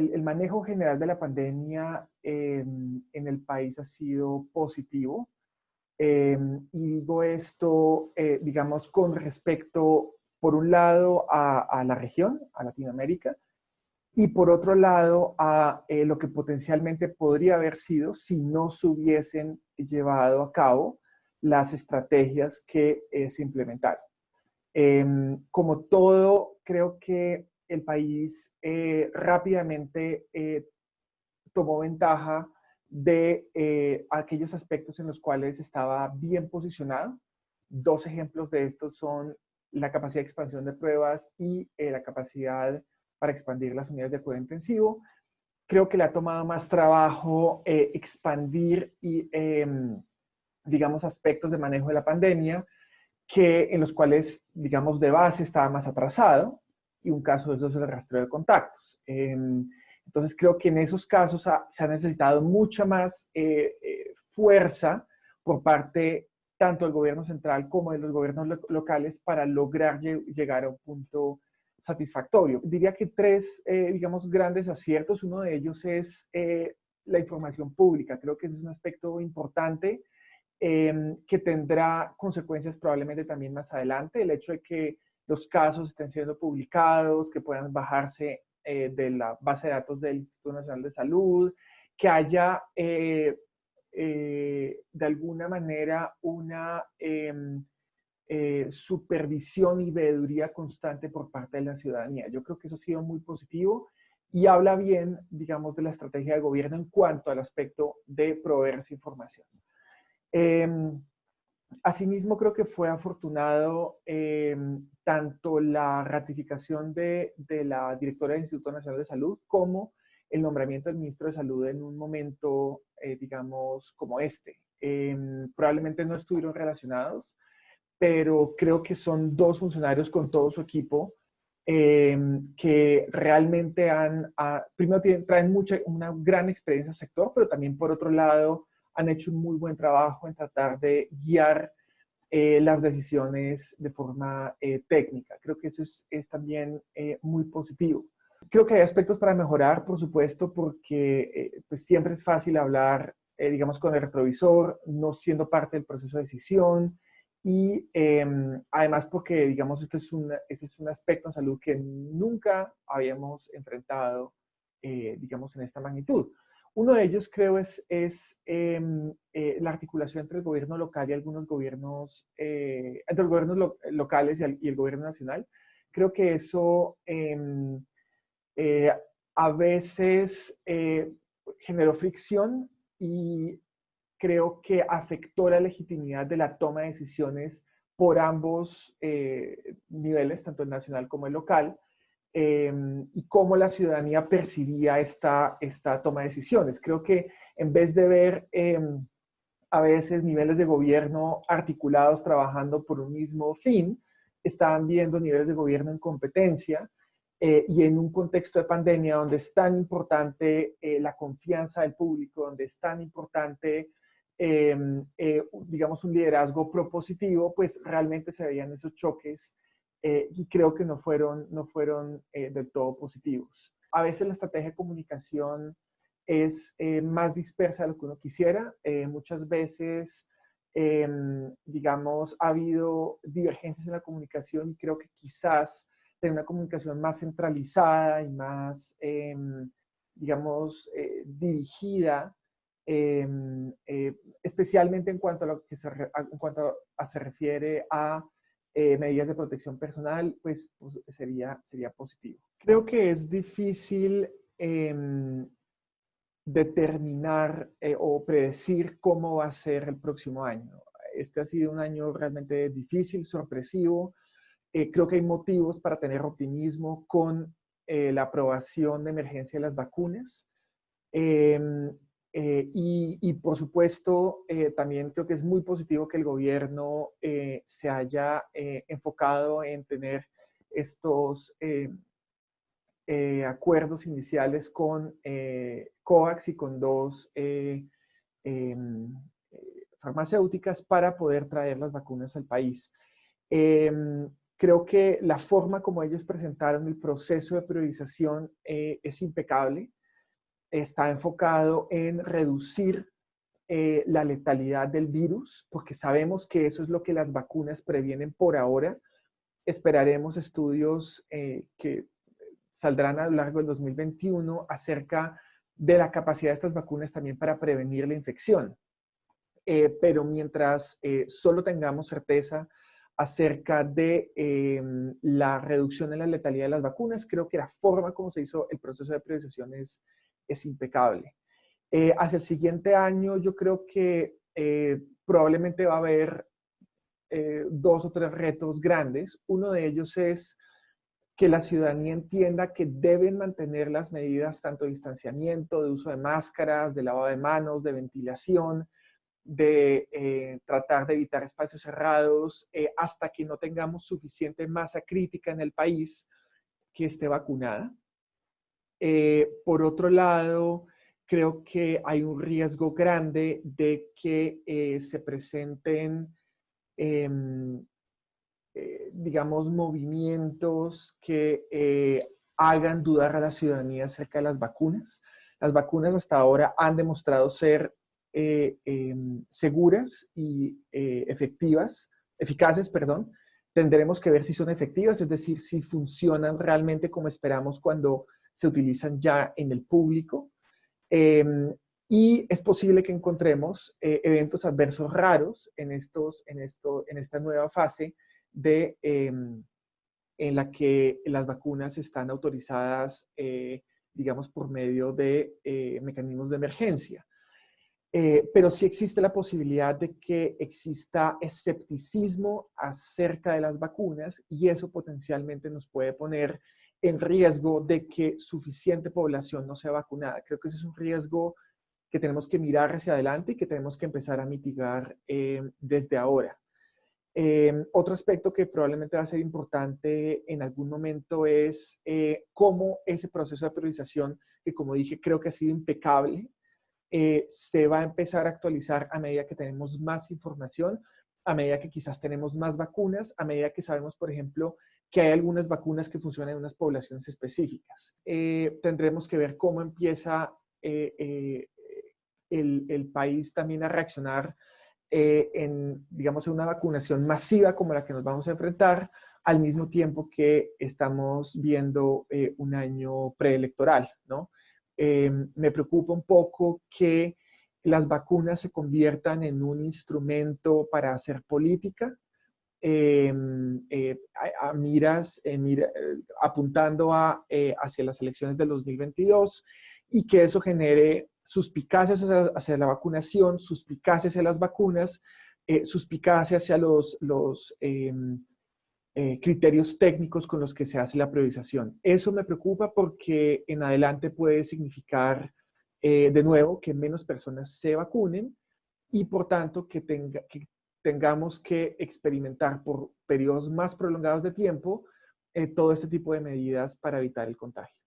el, manejo general de la pandemia em, en el país ha sido positivo. Em, y digo esto, eh, digamos, con respecto, por un lado, a, la región, a Latinoamérica, y por otro lado, a eh, lo que potencialmente podría haber sido si no se hubiesen llevado a cabo las estrategias que eh, se implementaron. Em, como todo, creo que el país eh, rápidamente eh, tomó ventaja de eh, aquellos aspectos en los cuales estaba bien posicionado. Dos ejemplos de estos son la capacidad de expansión de pruebas y la capacidad para expandir las unidades de cuidado intensivo. Creo que le ha tomado más trabajo expandir y, em, digamos, aspectos de manejo de la pandemia que en los cuales, digamos, de base estaba más atrasado y un caso de eso es el rastreo de contactos. Em, entonces creo que en esos casos se ha necesitado mucha más eh, eh, fuerza por parte tanto del gobierno central como de los gobiernos locales para lograr llegar a un punto satisfactorio. Diría que tres, eh, digamos, grandes aciertos. Uno de ellos es la información pública. Creo que ese es un aspecto importante em, que tendrá consecuencias probablemente también más adelante. El hecho de que los casos estén siendo publicados, que puedan bajarse eh, de la base de datos del Instituto Nacional de Salud, que haya eh, eh, de alguna manera una em, supervisión y veeduría constante por parte de la ciudadanía. Yo creo que eso ha sido muy positivo y habla bien, digamos, de la estrategia de gobierno en cuanto al aspecto de proveer esa información. Em, Asimismo, creo que fue afortunado em, tanto la ratificación de, la directora del Instituto Nacional de Salud como el nombramiento del ministro de Salud en un momento, eh, digamos, como este. Em, probablemente no estuvieron relacionados, pero creo que son dos funcionarios con todo su equipo em, que realmente han, primero traen mucha, una gran experiencia al sector, pero también por otro lado han hecho un muy buen trabajo en tratar de guiar eh, las decisiones de forma eh, técnica. Creo que eso es, es también eh, muy positivo. Creo que hay aspectos para mejorar, por supuesto, porque pues siempre es fácil hablar, digamos, con el retrovisor, no siendo parte del proceso de decisión, y em, además porque, digamos, este es, un, este es un aspecto en salud que nunca habíamos enfrentado, digamos, en esta magnitud. Uno de ellos creo es, em, eh, la articulación entre el gobierno local y algunos gobiernos, eh, entre los gobiernos locales y el, gobierno nacional. Creo que eso em, eh, a veces generó fricción y creo que afectó la legitimidad de la toma de decisiones por ambos niveles, tanto el nacional como el local. Em, y cómo la ciudadanía percibía esta, esta toma de decisiones. Creo que en vez de ver em, a veces niveles de gobierno articulados trabajando por un mismo fin, estaban viendo niveles de gobierno en competencia eh, y en un contexto de pandemia donde es tan importante eh, la confianza del público, donde es tan importante, em, eh, digamos, un liderazgo propositivo, pues realmente se veían esos choques eh, y creo que no fueron, no fueron eh, del todo positivos. A veces la estrategia de comunicación es eh, más dispersa de lo que uno quisiera. muchas veces, em, digamos, ha habido divergencias en la comunicación y creo que quizás tener una comunicación más centralizada y más, em, digamos, dirigida em, especialmente en cuanto a lo que se, en cuanto a, se refiere a eh, medidas de protección personal, pues, pues, sería, sería positivo. Creo que es difícil em, determinar eh, o predecir cómo va a ser el próximo año. Este ha sido un año realmente difícil, sorpresivo. Eh, creo que hay motivos para tener optimismo con la aprobación de emergencia de las vacunas. Em, eh, y, por supuesto, eh, también creo que es muy positivo que el gobierno eh, se haya enfocado en tener estos acuerdos iniciales con COVAX y con dos em, farmacéuticas para poder traer las vacunas al país. Em, Creo que la forma como ellos presentaron el proceso de priorización es impecable. Está enfocado en reducir eh, la letalidad del virus, porque sabemos que eso es lo que las vacunas previenen por ahora. Esperaremos estudios eh, que saldrán a lo largo del 2021 acerca de la capacidad de estas vacunas también para prevenir la infección. pero mientras solo tengamos certeza acerca de la reducción en la letalidad de las vacunas. Creo que la forma como se hizo el proceso de priorización es, impecable. Eh, hacia el siguiente año yo creo que eh, probablemente va a haber eh, dos o tres retos grandes. Uno de ellos es que la ciudadanía entienda que deben mantener las medidas tanto de distanciamiento, de uso de máscaras, de lavado de manos, de ventilación, de eh, tratar de evitar espacios cerrados hasta que no tengamos suficiente masa crítica en el país que esté vacunada. Eh, por otro lado, creo que hay un riesgo grande de que se presenten, em, digamos, movimientos que hagan dudar a la ciudadanía acerca de las vacunas. Las vacunas hasta ahora han demostrado ser eh, em, seguras y eh, efectivas, eficaces, perdón, tendremos que ver si son efectivas, es decir, si funcionan realmente como esperamos cuando se utilizan ya en el público. Em, y es posible que encontremos eh, eventos adversos raros en, estos, en, esto, en esta nueva fase de, em, en la que las vacunas están autorizadas, digamos, por medio de mecanismos de emergencia. Eh, pero sí existe la posibilidad de que exista escepticismo acerca de las vacunas y eso potencialmente nos puede poner en riesgo de que suficiente población no sea vacunada. Creo que ese es un riesgo que tenemos que mirar hacia adelante y que tenemos que empezar a mitigar eh, desde ahora. Eh, otro aspecto que probablemente va a ser importante en algún momento es cómo ese proceso de priorización, que como dije, creo que ha sido impecable, eh, se va a empezar a actualizar a medida que tenemos más información, a medida que quizás tenemos más vacunas, a medida que sabemos, por ejemplo, que hay algunas vacunas que funcionan en unas poblaciones específicas. Eh, tendremos que ver cómo empieza eh, el, el, país también a reaccionar en, digamos, en una vacunación masiva como la que nos vamos a enfrentar, al mismo tiempo que estamos viendo un año preelectoral, ¿no? Em, me preocupa un poco que las vacunas se conviertan en un instrumento para hacer política, em, eh, a, miras, eh, eh, apuntando a, hacia las elecciones del 2022 y que eso genere suspicacias hacia, la vacunación, suspicacias hacia las vacunas, suspicacias hacia los, los em, eh, criterios técnicos con los que se hace la priorización. Eso me preocupa porque en adelante puede significar, eh, de nuevo, que menos personas se vacunen y por tanto que, tenga, que tengamos que experimentar por periodos más prolongados de tiempo eh, todo este tipo de medidas para evitar el contagio.